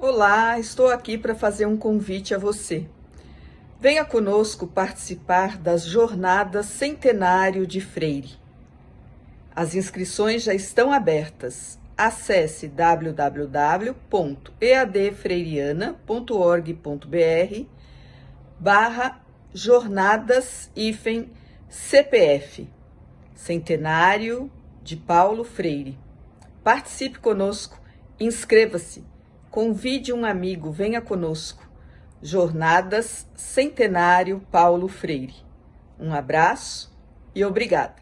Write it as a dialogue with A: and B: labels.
A: Olá, estou aqui para fazer um convite a você. Venha conosco participar das Jornadas Centenário de Freire. As inscrições já estão abertas. Acesse www.eadfreiriana.org.br barra jornadas CPF Centenário de Paulo Freire. Participe conosco, inscreva-se, convide um amigo, venha conosco. Jornadas Centenário Paulo Freire. Um abraço e obrigada.